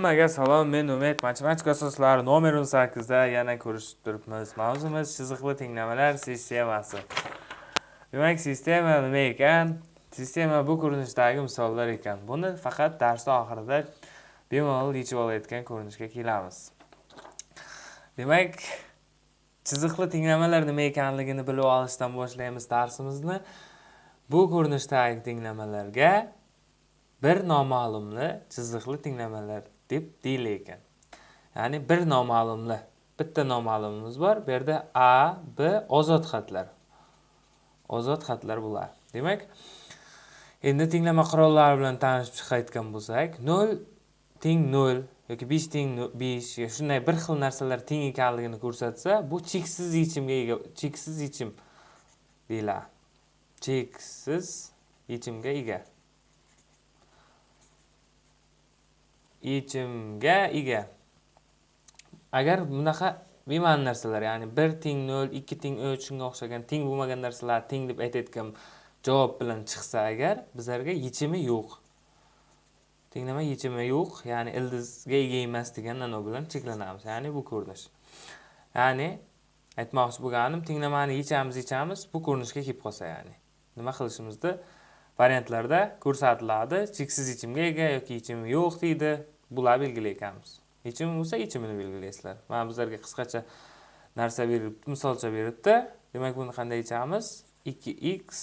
Hammaga salom, men Umid. Matematika asoslari nomer 18 da yana ko'rishib turibmiz. Mavzumiz chiziqli tenglamalar sistemasi. Demak, sistema nima ekan? Sistema bu ko'rinishdagi misollar ekan. Buni faqat dars oxirida bemalol yechib olayotgan ko'rinishga kelamiz. Demak, chiziqli tenglamalar nima ekanligini bilib olishdan boshlaymiz darsimizni. Bu ko'rinishdagi tenglamalarga bir noma'lumli chiziqli tenglamalar deb deyilar ekan ya'ni bir noma'lumlar bitta noma'lumimiz bor. Bu yerda a b ozod xatlar. Ozod xatlar bular. Demak endi tenglama qurollari bilan tanishib chiqayotgan bo'lsak nol teng nol yoki besh teng besh shunday bir xil narsalar teng ekanligini ko'rsatsa bu cheksiz yechimga ega cheksiz yechim deyiladi. Cheksiz yechimga ega. Yechimga ega. Agar bunaqa bema'ni narsalar ya'ni bir teng nol ikki teng uch shunga o'xshagan teng bo'lmagan narsalar teng deb aytayotgan javob bilan chiqsa agar bizlarga yechimi yo'q. Tenglama yechimi yo'q ya'ni ildizga ega emas degan ma'no bilan cheklanamiz ya'ni bu ko'rinish. Ya'ni aytmoqchi bo'lganim tenglamani yechamiz yechamiz bu ko'rinishga kelib qolsa ya'ni. Nima qilishimizni variantlarda ko'rsatiladi. Cheksiz yechimga ega yoki yechimi yo'q deydi. Bular belgilayotganmiz yechimi bo'lsa yechimini belgilaysizlar. Mana bizlarga qisqacha narsa beribdi misolcha beribdi demak buni qanday yechamiz 2x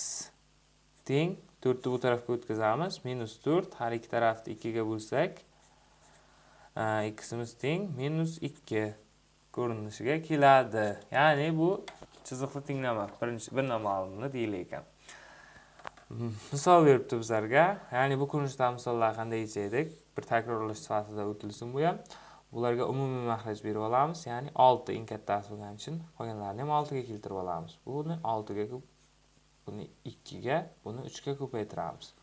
teng to'rtni bu tarafga o'tkazamiz. Minus to'rt har ikki tarafni ikkiga bo'lsak e, ximiz teng minus ikki ko'rinishiga keladi. Ya'ni bu chiziqli tenglama birinchi bir noma'lumni deyilar ekan. Misol beribdi bizlarga. Ya'ni bu ko'rinishda misollar qanday yechaylik bir takrorlash sifatida o'tilsin bu ham. Bularga umumiy mahraj berib olamiz. Ya'ni olti eng kattasi bo'lgani uchun qolganlarini ham oltiga keltirib olamiz. Buni oltiga buni ikkiga buni uchga ko'paytiramiz.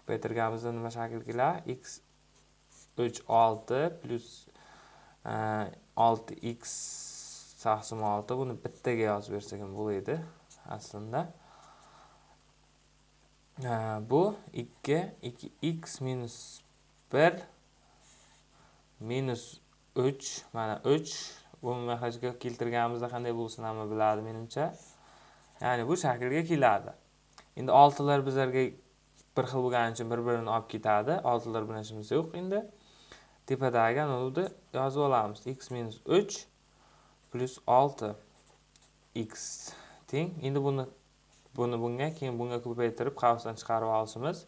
Ko'paytirganimizda nima shakl keladi x uch olti plyus e, olti x taqsim olti. Buni bittaga yozib bersak ham bo'ladi aslida bu 2 2x minus 1 minus 3 mana 3 umumiy hajga keltirganimizda qanday bo'lsin hamma biladi menimcha. Ya'ni bu shaklga keladi. Endi oltilar bizlarga bir xil bo'lgani uchun bir birini olib ketadi. Oltilar bilan ishimiz yo'q endi. Tepadagi anavni yozib olamiz. X minus 3 plyus 6 x. Teng. Endi buni buni bunga keyin bunga ko'paytirib qavsdan chiqarib olishimiz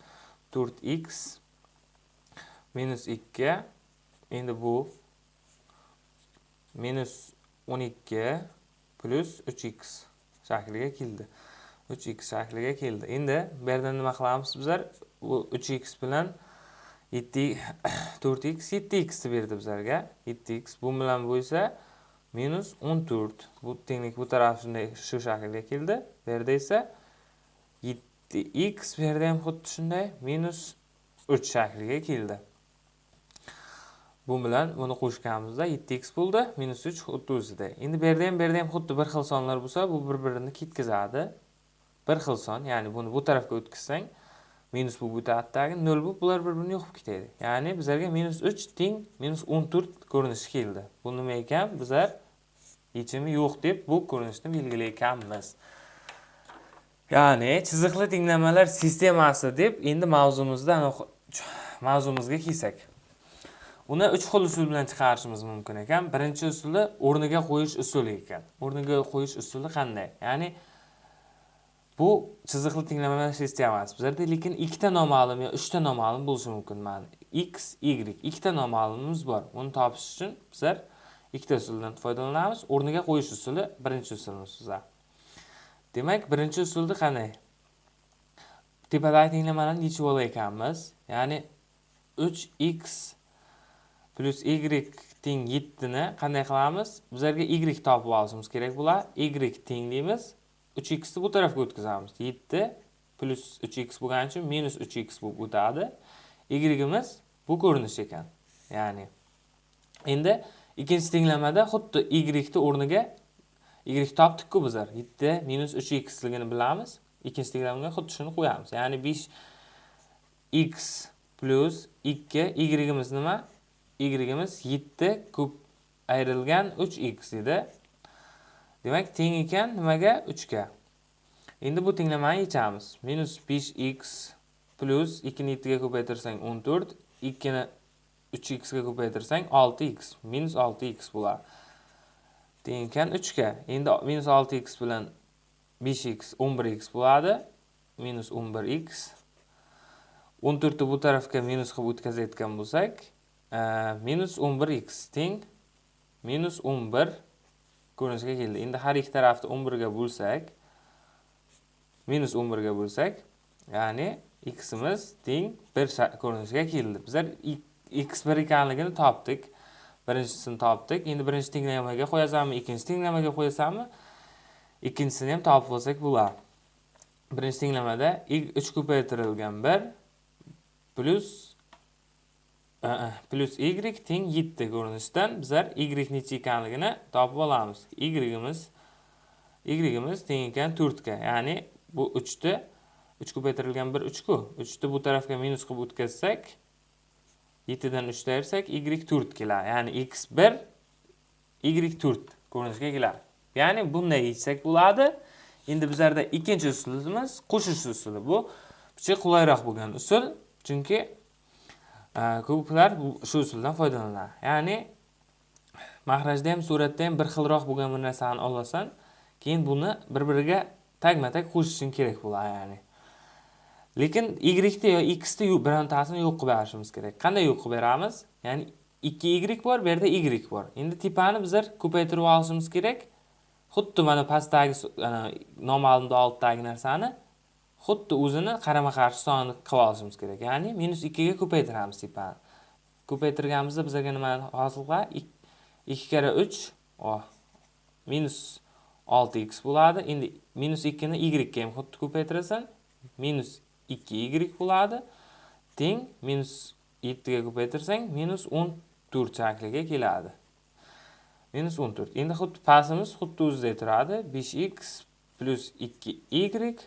4x minus 2 endi bu minus 12 plyus 3x shakliga keldi. 3x shakliga keldi. Endi bu yerda nima qilamiz bizlar? Bu 3x bilan 7 4x 7x berdi bizlarga. 7x bu bilan bo'lsa minus 14 bu tenglik bu taraf shunday shu shaklga keldi. Bu yerda esa 7x bu yerda ham xuddi shunday minus 3 shakliga keldi. Bu bilan buni qo'shganimizda 7x bo'ldi minus 3 xuddi o'zida. Endi bu yerda ham bu yerda ham xuddi bir xil sonlar bo'lsa bu bir birini ketkazadi. Bir xil son ya'ni buni bu tarafga o'tkazsang minus bu bu tarafdagi nol bo'lib bular bir birini yo'qib ketadi. Ya'ni bizlarga minus 3 teng minus 14 ko'rinishi keldi. Bu nima ekan bizlar yechimi yo'q deb bu ko'rinishni belgilayotganmiz. Ya'ni chiziqli tenglamalar sistemasi deb endi mavzumizda mavzumizga kelsak. Uni uch xil usul bilan chiqarishimiz mumkin ekan. Birinchi usuli o'rniga qo'yish usuli ekan. O'rniga qo'yish usuli qanday? Ya'ni bu chiziqli tenglamalar sistemasi bizlarda lekin ikkita noma'lum yo uchta noma'lum bo'lishi mumkin mana x y ikkita noma'lumimiz bor. Uni topish uchun bizlar ikkita usuldan foydalanamiz. O'rniga qo'yish usuli birinchi usulimiz bizlar demak birinchi usulni qanday? Tepadagi tenglamalarni yechib ekanmiz? ya'ni uch x plyus y teng yettini qanday qilamiz? Bizlarga y topib olishimiz kerak bo'ladi. y teng deymiz. uch xni bu tarafga o'tkazamiz. yetti plyus uch x bo'lgani uchun minus uch x bo'lib o'tadi. y'imiz bu ko'rinish ekan. Ya'ni endi ikkinchi tenglamada xuddi y o'rniga y topdik-ku bizlar 7 minus uch xligini bilamiz ikkinchi tenglamaga xuddi shuni qo'yamiz ya'ni 5 x plyus ikki y'imiz nima y'imiz 7 ko'p ayrilgan 3x edi. Demak, teng ekan nimaga? 3 ga. Endi bu tenglamani yechamiz. Minus 5x plus 2 ni 7 ga ko'paytirsang 14, 2 ni 3x ga ko'paytirsang 6x, minus 6x bo'ladi. Teng ekan 3 ga. Endi 6x bilan 5x 11x bo'ladi. 11x. 14 ni bu tarafga minus qilib o'tkazayotgan bo'lsak, e, 11x teng 11 ko'rinishiga keldi. Endi har ikki tarafni 11 ga bo'lsak, 11 ga bo'lsak, ya'ni ximiz teng 1 ko'rinishiga keldi. Bizlar x1 ekanligini topdik. Birinchisini topdik. Endi birinchi tenglamaga qo'yasanmi, ikkinchi tenglamaga qo'yasanmi? Ikkinchisini ham topib olsak bo'ladi. Birinchi tenglamada 3 ko'paytirilgan 1 plus plus y teng 7 ko'rinishdan bizlar y necha ekanligini topib olamiz. y'imiz y'imiz teng ekan 4 ga. Ya'ni bu 3 ni 3 ko'paytirilgan 1 3 ku. 3 ni bu tarafga minus qilib o'tkazsak, 7 dan 3 ayirsak y 4 keladi. Ya'ni x1 y 4 ko'rinishga keladi. Ya'ni bunday yechsak bo'ladi. Endi bizlarda ikkinchi usulimiz qo'shish usuli. Bu bicha qulayroq bo'lgan usul. Chunki e, ko'plar shu usuldan foydalanadi. Ya'ni mahrajda ham, suratda ham bir xilroq bo'lgan bir narsani olasan, keyin buni bir-biriga tagma-tag qo'shishing kerak bo'ladi, ya'ni. Lekin y da yo x da birontasini yo'q qilib berishimiz kerak. Qanday yo'q qilib beramiz? Ya'ni 2y bor, bu yerda y bor. Endi tepani bizlar ko'paytirib olishimiz kerak. Xuddi mana pastdagi noma'lumda oltdagi narsani xuddi o'zini qarama-qarshi sonni qilib olishimiz kerak. Ya'ni minus 2 ga ko'paytiramiz tepani. Ko'paytirganimizda bizlarga nimani hosil qiladi? 2 karra 3 minus 6x bo'ladi. Endi minus 2 ni y ga ham xuddi ko'paytirasan, minus 2y bo'ladi. Teng minus 7 ga ko'paytirsang minus 14 shakliga keladi. Minus 14. Endi xuddi pasimiz xuddi o'zida turadi. 5x plus 2y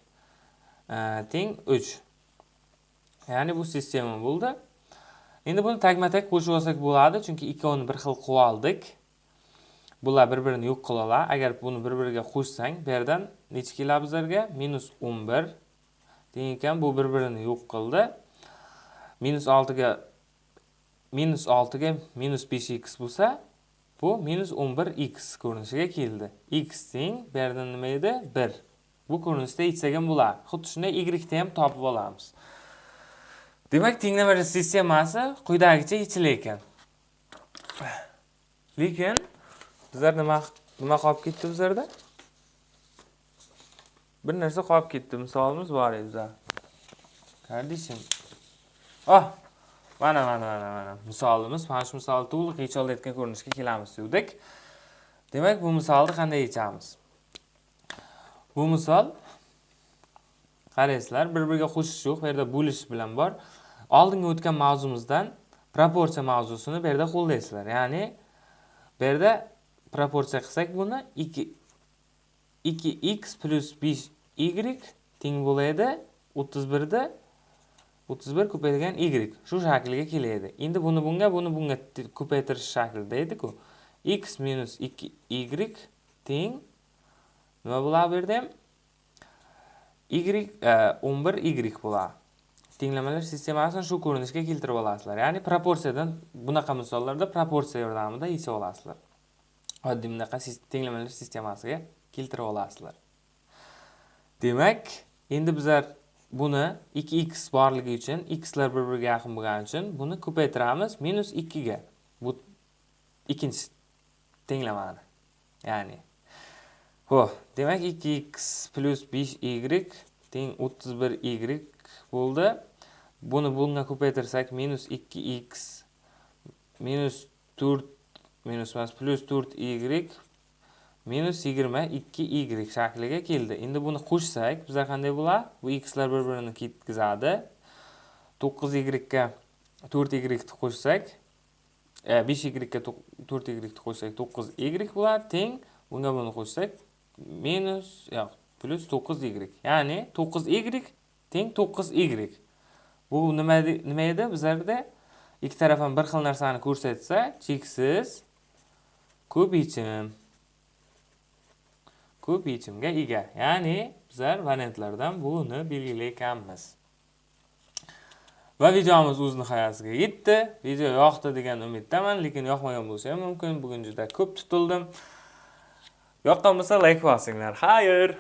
e, teng 3. Ya'ni bu sistema bo'ldi. Endi buni tagma-tag qo'shib olsak bo'ladi, chunki ikkovini bir xil qilib oldik. Bular bir-birini yo'q qiladi. Agar buni bir-biriga qo'shsang, bu yerdan necha keladi bizlarga? -11 teng ekan, bu bir-birini yo'q qildi. -6 ga -6 ga -5x bo'lsa, bu -11x ko'rinishiga keldi. x teng bu yerdan nima edi? 1. bu ko'rinishda yechsak ham bo'ladi. Xuddi shunday y ni ham topib olamiz. Demak, tenglamali sistemasi quyidagicha yechilar ekan. Lekin bizlar nima nima qolib ketdi bizlarda? Bir narsa qolib ketdi. Misolimiz bor edi bizda Kardeşim. Oh, mana mana mana mana. Misolimiz, mana shu misolni to'liq yecha olayotgan ko'rinishga kelamiz dedik. Demak, bu misolni qanday yechamiz? Bu misol qaraysizlar, bir-biriga qo'shish yo'q, bu yerda bo'lish bilan bor. Oldingi o'tgan mavzumizdan proporsiya mavzusini bu yerda qo'llaysizlar. Ya'ni bu yerda proporsiya qilsak buni 2 2x 5y teng bo'ladi. 31 da 31 ko'paytirgan y shu shaklga keladi. Endi buni bunga, buni bunga ko'paytirish shaklida edi-ku. x 2y teng. Nima bo'ladi bu yerda ham y e, 11y bo'ladi tenglamalar sistemasini shu ko'rinishga keltirib olasizlar. Ya'ni proporsiyadan bunaqa misollarda proporsiya yordamida yechib olasizlar. Oddiy bunaqa tenglamalar sistemasiga keltirib olasizlar. Demak endi bizlar buni 2x borligi uchun xlar bir biriga yaqin bo'lgani uchun buni ko'paytiramiz minus 2 ga bu ikkinchi tenglamani. Ya'ni Xo'p, demak 2x 5y teng 31y bo'ldi. Buni bunga ko'paytirsak minus 2x minus 4 minus emas 4y minus 22y shakliga keldi. Endi buni qo'shsak, bizlar qanday bo'ladi? Bu xlar bir-birini ketkizadi. 9y ga 4y ni qo'shsak, 5y ga 4y ni qo'shsak 9y bo'ladi. Teng bunga buni qo'shsak minus yo'q plus 9y ya'ni 9y teng 9y bu nima nima edi bizlarda ikki taraf ham bir xil narsani ko'rsatsa cheksiz ko'p yechimga ega. Ya'ni bizlar variantlardan buni belgilayotganmiz. Va videomiz o'z nihoyasiga yetdi. Video yoqdi degan umiddaman lekin yoqmagan bo'lsa ham mumkin. Bugun juda ko'p tutildim. Yoqqan bo'lsa layk bosinglar xayr!